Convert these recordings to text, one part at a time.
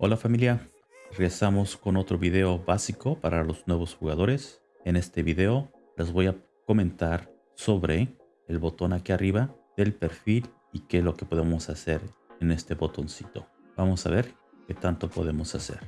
Hola familia, regresamos con otro video básico para los nuevos jugadores. En este video les voy a comentar sobre el botón aquí arriba del perfil y qué es lo que podemos hacer en este botoncito. Vamos a ver qué tanto podemos hacer.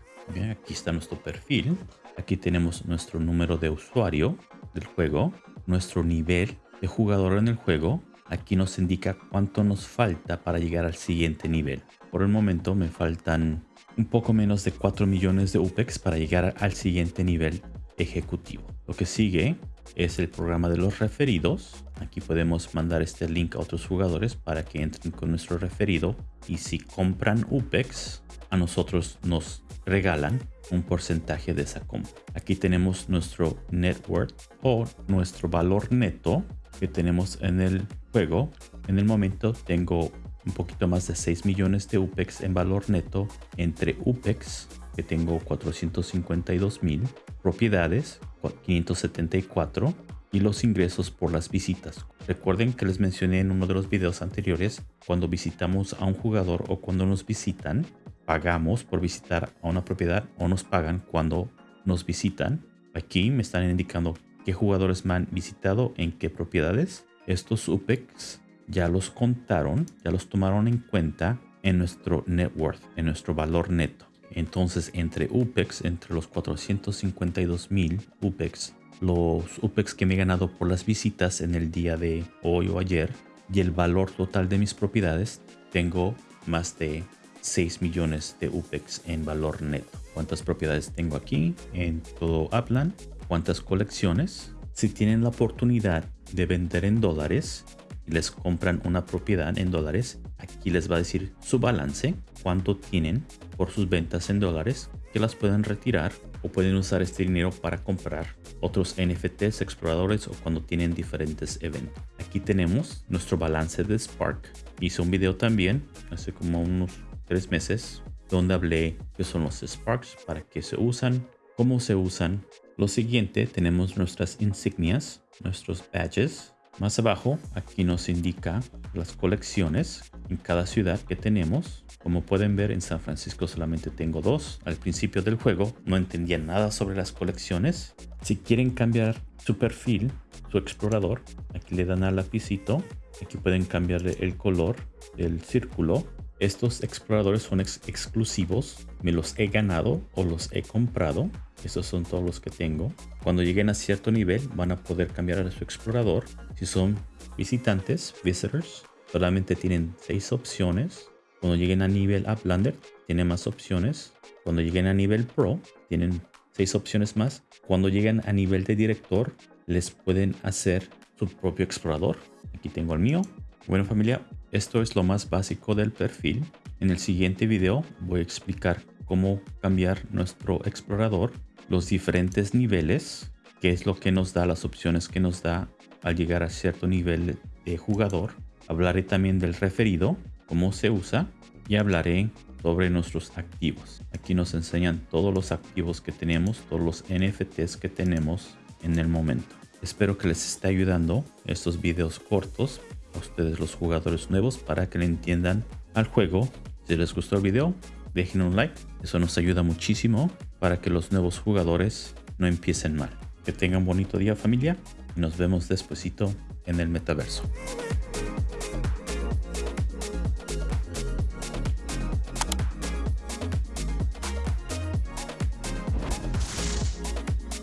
Aquí está nuestro perfil. Aquí tenemos nuestro número de usuario del juego, nuestro nivel de jugador en el juego. Aquí nos indica cuánto nos falta para llegar al siguiente nivel. Por el momento me faltan un poco menos de 4 millones de UPEX para llegar al siguiente nivel ejecutivo. Lo que sigue es el programa de los referidos. Aquí podemos mandar este link a otros jugadores para que entren con nuestro referido. Y si compran UPEX, a nosotros nos regalan un porcentaje de esa compra. Aquí tenemos nuestro net worth o nuestro valor neto que tenemos en el juego. En el momento tengo un poquito más de 6 millones de UPEX en valor neto entre UPEX, que tengo 452 mil, propiedades, 574, y los ingresos por las visitas. Recuerden que les mencioné en uno de los videos anteriores, cuando visitamos a un jugador o cuando nos visitan, pagamos por visitar a una propiedad o nos pagan cuando nos visitan. Aquí me están indicando qué jugadores me han visitado en qué propiedades. Estos UPEX ya los contaron, ya los tomaron en cuenta en nuestro net worth, en nuestro valor neto. Entonces, entre UPEX, entre los 452 mil UPEX, los UPEX que me he ganado por las visitas en el día de hoy o ayer y el valor total de mis propiedades, tengo más de 6 millones de UPEX en valor neto. ¿Cuántas propiedades tengo aquí en todo Upland? ¿Cuántas colecciones? Si tienen la oportunidad de vender en dólares, les compran una propiedad en dólares, aquí les va a decir su balance, cuánto tienen por sus ventas en dólares, que las pueden retirar o pueden usar este dinero para comprar otros NFTs, exploradores o cuando tienen diferentes eventos. Aquí tenemos nuestro balance de Spark. Hice un video también hace como unos tres meses donde hablé qué son los Sparks, para qué se usan, cómo se usan. Lo siguiente tenemos nuestras insignias, nuestros badges, más abajo, aquí nos indica las colecciones en cada ciudad que tenemos. Como pueden ver, en San Francisco solamente tengo dos. Al principio del juego no entendía nada sobre las colecciones. Si quieren cambiar su perfil, su explorador, aquí le dan al lapicito. Aquí pueden cambiarle el color del círculo estos exploradores son exclusivos, me los he ganado o los he comprado. Estos son todos los que tengo. Cuando lleguen a cierto nivel van a poder cambiar a su explorador. Si son visitantes, visitors, solamente tienen seis opciones. Cuando lleguen a nivel Uplander, tienen más opciones. Cuando lleguen a nivel Pro, tienen seis opciones más. Cuando lleguen a nivel de director, les pueden hacer su propio explorador. Aquí tengo el mío. Bueno familia, esto es lo más básico del perfil. En el siguiente video voy a explicar cómo cambiar nuestro explorador, los diferentes niveles, qué es lo que nos da, las opciones que nos da al llegar a cierto nivel de jugador. Hablaré también del referido, cómo se usa y hablaré sobre nuestros activos. Aquí nos enseñan todos los activos que tenemos, todos los NFTs que tenemos en el momento. Espero que les esté ayudando estos videos cortos a ustedes los jugadores nuevos para que le entiendan al juego. Si les gustó el video, dejen un like. Eso nos ayuda muchísimo para que los nuevos jugadores no empiecen mal. Que tengan bonito día familia y nos vemos despuesito en el metaverso.